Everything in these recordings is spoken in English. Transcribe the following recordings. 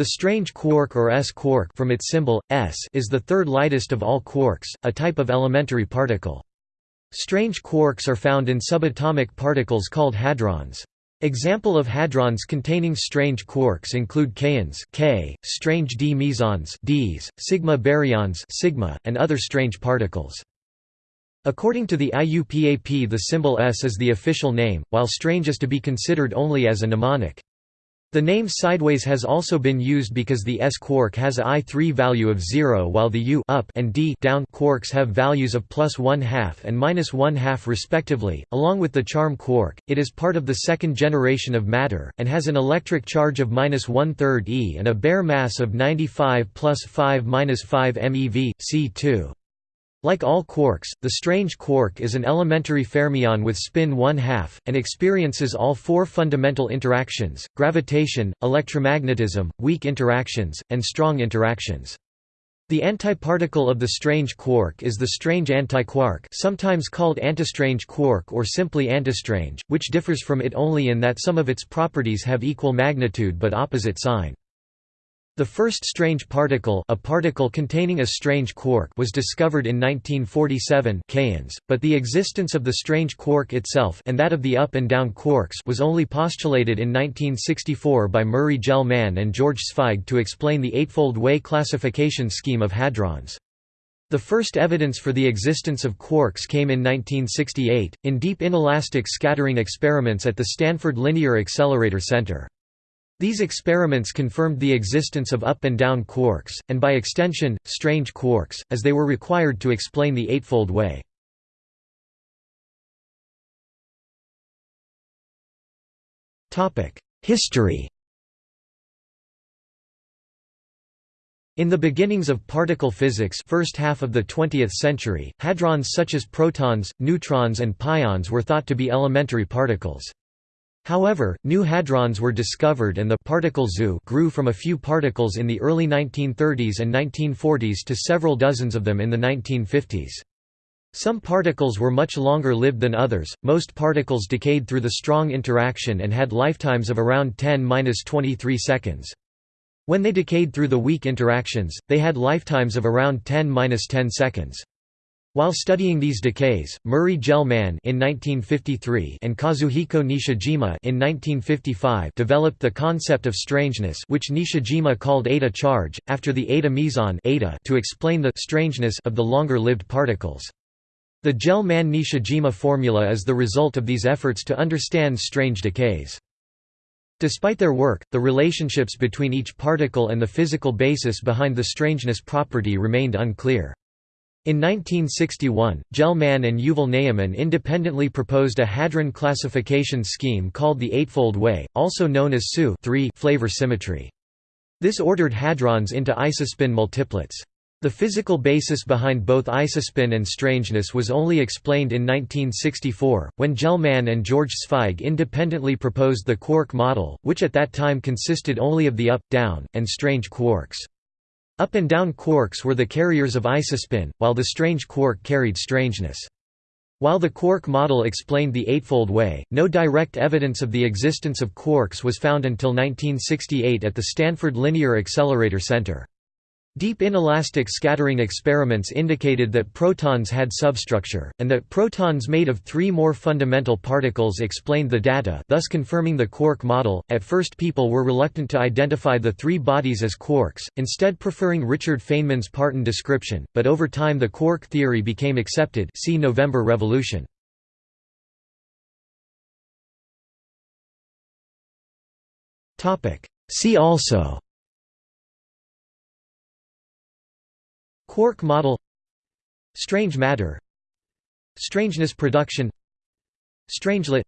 The strange quark or S-quark from its symbol, S is the third lightest of all quarks, a type of elementary particle. Strange quarks are found in subatomic particles called hadrons. Example of hadrons containing strange quarks include kaons K, strange d mesons Ds, sigma baryons sigma, and other strange particles. According to the IUPAP the symbol S is the official name, while strange is to be considered only as a mnemonic. The name sideways has also been used because the S quark has a I3 value of 0 while the U up and D down quarks have values of plus 1 half and minus 1 half respectively. Along with the charm quark, it is part of the second generation of matter, and has an electric charge of minus one third e and a bare mass of 95 plus 5 minus 5 MeV, C2. Like all quarks, the strange quark is an elementary fermion with spin 1 half, and experiences all four fundamental interactions, gravitation, electromagnetism, weak interactions, and strong interactions. The antiparticle of the strange quark is the strange antiquark sometimes called antistrange quark or simply antistrange, which differs from it only in that some of its properties have equal magnitude but opposite sign. The first strange particle, a particle containing a strange quark, was discovered in 1947 kaons, but the existence of the strange quark itself and that of the up and down quarks was only postulated in 1964 by Murray Gell-Mann and George Zweig to explain the eightfold way classification scheme of hadrons. The first evidence for the existence of quarks came in 1968, in deep inelastic scattering experiments at the Stanford Linear Accelerator Center. These experiments confirmed the existence of up and down quarks, and by extension, strange quarks, as they were required to explain the Eightfold Way. History In the beginnings of particle physics first half of the 20th century, hadrons such as protons, neutrons and pions were thought to be elementary particles. However, new hadrons were discovered and the particle zoo grew from a few particles in the early 1930s and 1940s to several dozens of them in the 1950s. Some particles were much longer lived than others, most particles decayed through the strong interaction and had lifetimes of around 10–23 seconds. When they decayed through the weak interactions, they had lifetimes of around 10–10 seconds. While studying these decays, Murray Gell-Mann in 1953 and Kazuhiko Nishijima in 1955 developed the concept of strangeness which Nishijima called eta charge, after the eta meson eta to explain the strangeness of the longer-lived particles. The Gell-Mann-Nishijima formula is the result of these efforts to understand strange decays. Despite their work, the relationships between each particle and the physical basis behind the strangeness property remained unclear. In 1961, Gell-Mann and Yuval Ne'eman independently proposed a hadron classification scheme called the Eightfold Way, also known as SU flavor symmetry. This ordered hadrons into isospin multiplets. The physical basis behind both isospin and strangeness was only explained in 1964, when Gell-Mann and George Zweig independently proposed the quark model, which at that time consisted only of the up, down, and strange quarks. Up and down quarks were the carriers of isospin, while the strange quark carried strangeness. While the quark model explained the Eightfold Way, no direct evidence of the existence of quarks was found until 1968 at the Stanford Linear Accelerator Center. Deep inelastic scattering experiments indicated that protons had substructure, and that protons made of three more fundamental particles explained the data thus confirming the quark model. At first people were reluctant to identify the three bodies as quarks, instead preferring Richard Feynman's Parton description, but over time the quark theory became accepted see November Revolution. See also Quark model Strange matter Strangeness production Strangelet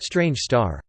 Strange star